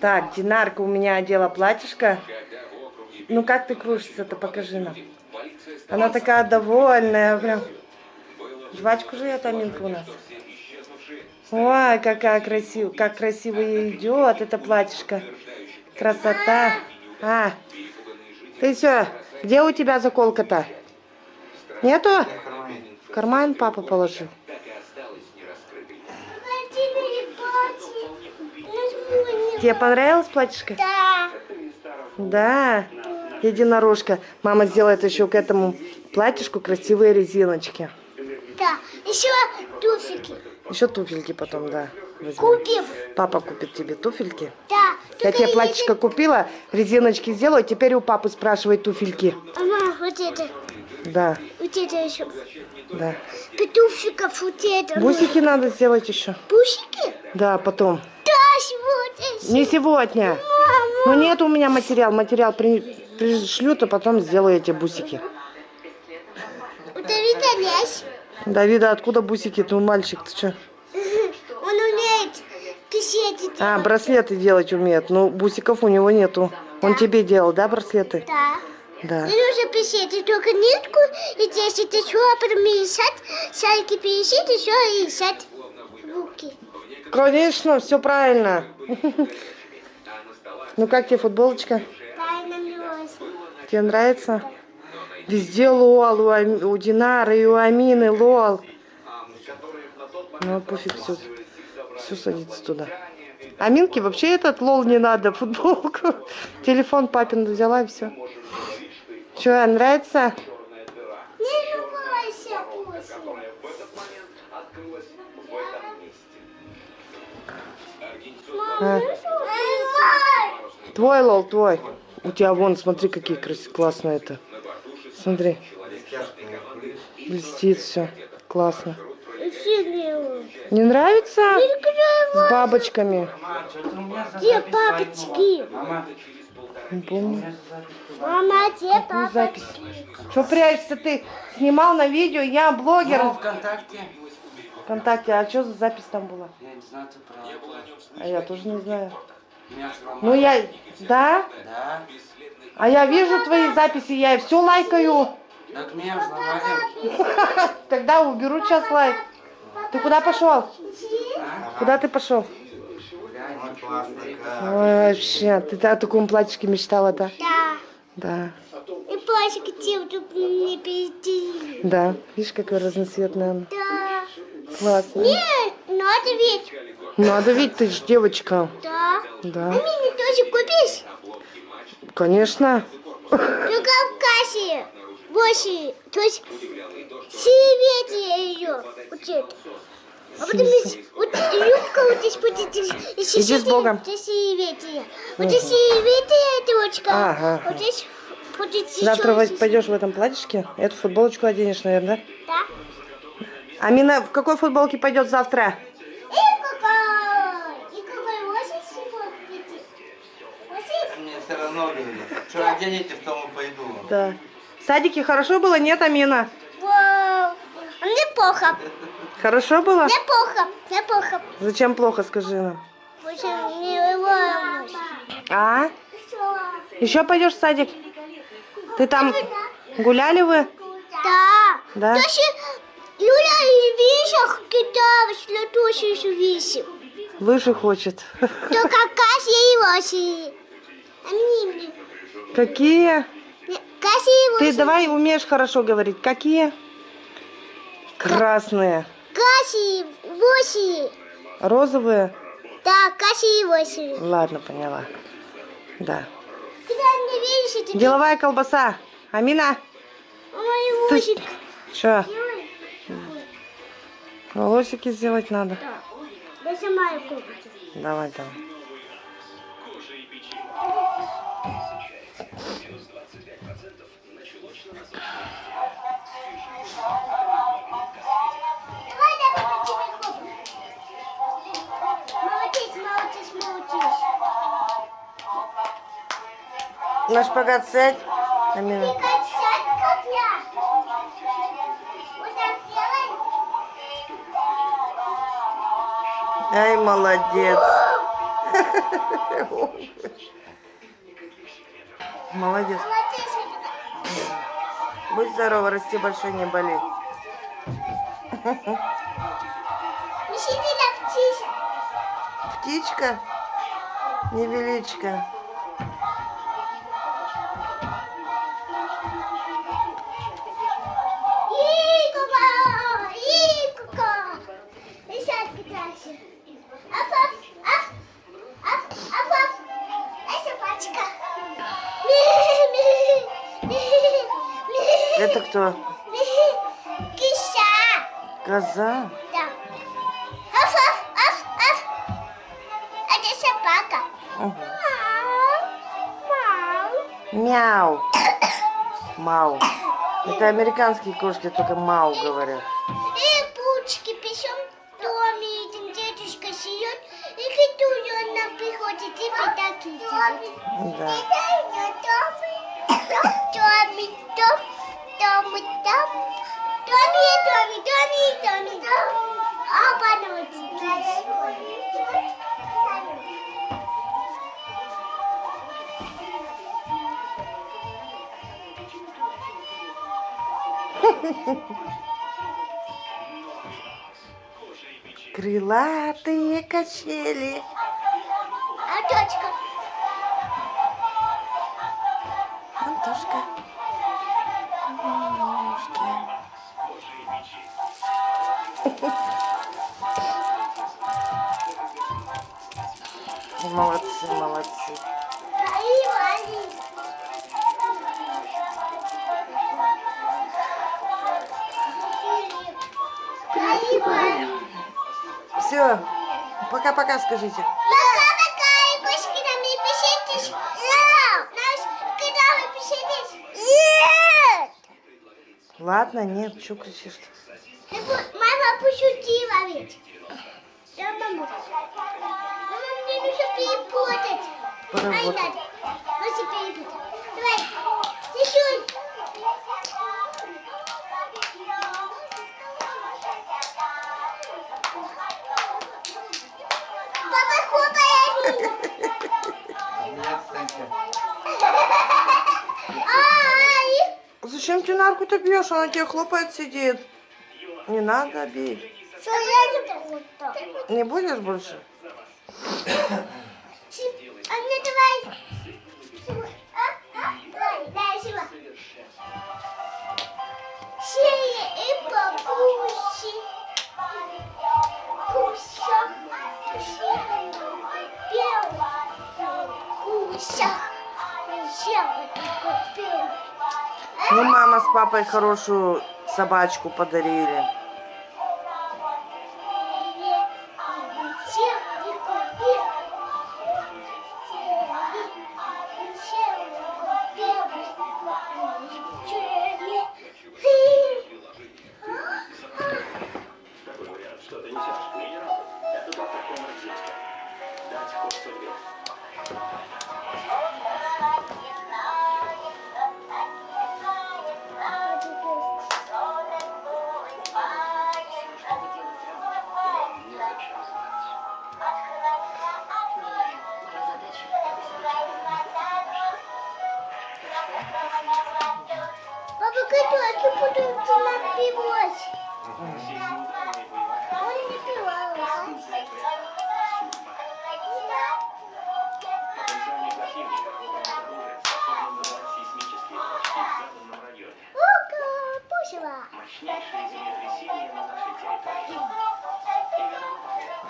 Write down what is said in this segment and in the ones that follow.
Так, Динарка у меня одела платьишко. Ну как ты кружишься-то, покажи нам. Она такая довольная, прям. Жвачку же я Аминка у нас. Ой, какая красивая, как красиво ей идет это платьишко. Красота. А, ты все, где у тебя заколка-то? Нету? В карман папа положил. Тебе понравилось платьишко? Да. Да. Единорожка. Мама сделает еще к этому платьишку красивые резиночки. Да. Еще туфельки. Еще туфельки потом, да. возьмем. Купим. Папа купит тебе туфельки. Да. Я тебе платьишко купила, резиночки сделаю, теперь у папы спрашивай туфельки. Мама, вот это. Да, Вот это еще. да. Петуфиков вот это. Бусики надо сделать еще. Бусики? Да, потом. Да, сегодня. Не сегодня. Мама. Ну нет у меня материал. Материал при... пришлют, а потом сделаю эти бусики. У Давида есть. Давида, откуда бусики? Ты мальчик, ты что? Он умеет писать. А, браслеты делать умеет. Ну, бусиков у него нету. Он тебе делал, да, браслеты? Да. Да. Мне нужно писать только нитку, и здесь это все, а потом писать, шарики писать, еще и руки. Конечно, все правильно. Ну как тебе футболочка? Тебе нравится? Везде лол, у, Ами- у Динары и у Амины лол. Ну пофиг, все, все садится туда. Аминке вообще этот лол не надо, футболку. Телефон папин взяла и все. Че, нравится? А, твой лол, твой. У тебя вон, смотри, какие красивые, классно это. Смотри, блестит все. Классно. Не нравится? С бабочками. Где папочки? Не помню. Мама, где Какую запись? Что прячешься ты? Снимал на видео, я блогер Ну, ВКонтакте. ВКонтакте. А что за запись там была? Я не знаю, ты про... А я тоже не знаю. Ну я, да? Да. А я вижу твои записи, я все лайкаю. Так меня взломали. Тогда уберу сейчас лайк. Ты куда пошел? А? Куда ты пошел? Ой, вообще, ты о таком платьишке мечтала, да? Да. Да, И платье где тут не пизди. да. Видишь, какая разноцветная она. Да. Классно. Нет, надо ведь. Надо ведь, ты же девочка. Да. Да, А мне тоже купишь? конечно. Только в кассе. Восемь. То есть сивети ее. Вот это. А потом здесь, вот юбка вот здесь будет. Иди с Богом. Вот здесь сивети. Вот здесь сивети, девочка. Ага. Вот здесь Завтра здесь. пойдешь в этом платьишке, эту футболочку оденешь, наверное, да? Да. Амина в какой футболке пойдет завтра? И какой? И какой? Восемь сегодня? Восемь? Мне все равно говорит. Что оденете, в том и пойду. Да. В садике хорошо было, нет, Амина? Вау. Мне плохо. Хорошо было? Мне плохо. Мне плохо. Зачем плохо, скажи нам? Очень не волнуюсь. А? Еще пойдешь в садик? Ты там гуляли вы? Да. Да? Юля и вещах кидалась, еще висим. Выше хочет. Только Кася и Вася. А мне мне. Какие? Не, Кася и Ты Вася. давай умеешь хорошо говорить. Какие? Красные. Кася и Вася. Розовые? Да, Кася и Вася. Ладно, поняла. Да. Когда мне видишь, это Деловая колбаса. Амина, мой ты... Васик. Что? Волосики сделать надо. Да. Я сама их куплю. Давай, давай. Я буду тебе куплю. Ай, молодец. Молодец. Будь здорова, расти большой, не болей. Птичка, невеличка. Это кто? Киса. Коза. Да. Аф, аф, аф, аф. Это собака. Мгм. Мяу, мяу. Мау. Это американские кошки, только мау говорят. И пучки пишем в доме, один дедушка сидит, и который он нам приходит и притакивает. Да. Доми, дом. Доми, доми, доми, доми. Обануть. Крылатые качели. А дочка? Антошка. Молодцы, молодцы. Все, пока-пока скажите. Ладно, нет, что кричишь? Мама пошутила ведь. Да, мама. Мама, мне нужно перепутать. Ай, надо. Нужно перепутать. Давай. Рисуй. Папа, Санька. Ай. Зачем ты нарку-то бьешь? Она тебе хлопает, сидит. Не надо бить. Что я люблю? Не будешь больше? А мне давай. Ну, мама с папой хорошую собачку подарили. Ход судьбе. Папа, котики будут напивать. Ой,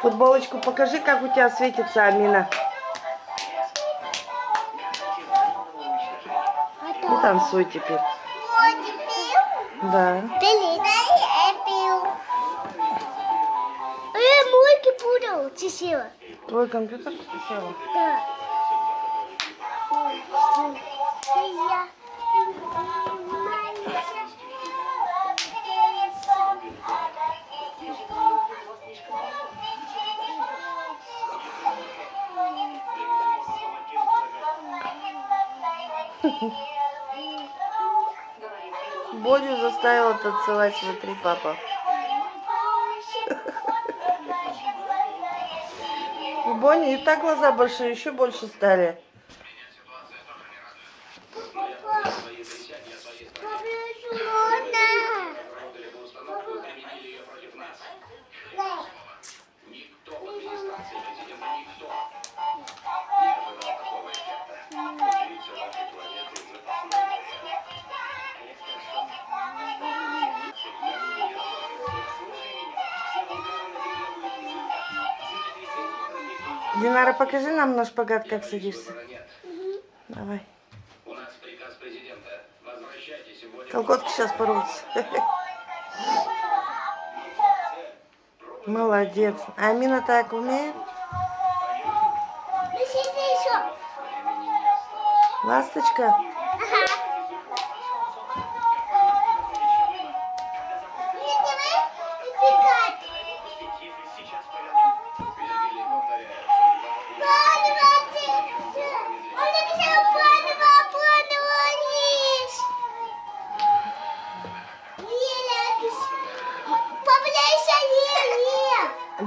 Футболочку покажи, как у тебя светится, Амина. И танцуй теперь. Да. Мойки пудал, чесила. Твой компьютер села? Да. Бодю заставила танцевать, смотри, папа. У Бонни и так глаза большие, еще больше стали. Динара, покажи нам на шпагат, как садишься. Давай. У нас приказ президента. Возвращайтесь в волю. Колготки сейчас порвутся. Молодец. А Амина так умеет? Ласточка?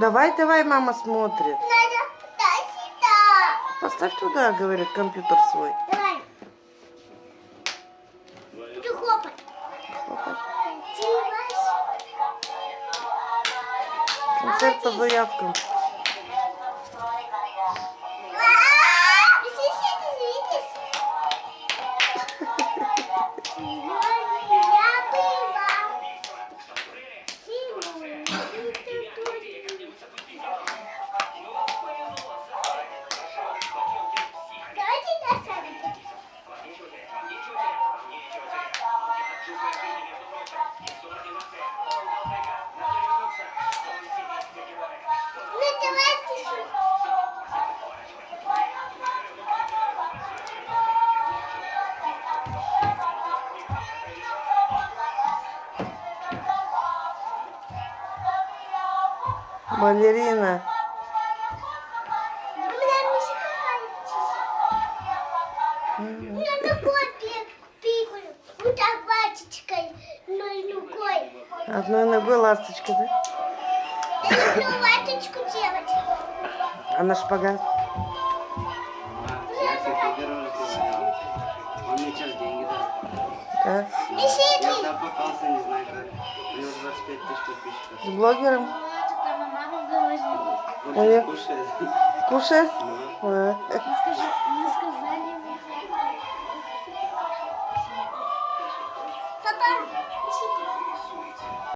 Давай, давай, мама смотрит. Надо туда-сюда. Поставь туда, говорит, компьютер свой. Давай. Буду хлопать. Тивас. Концерт по заявкам. Ногой. Одной ногой ласточка, да? Я люблю ваточку делать. А на шпагат? Он мне сейчас деньги даст. Да? И Я попался, не знаю как. У него 25 тысяч подписчиков. С блогером? Он А я- сейчас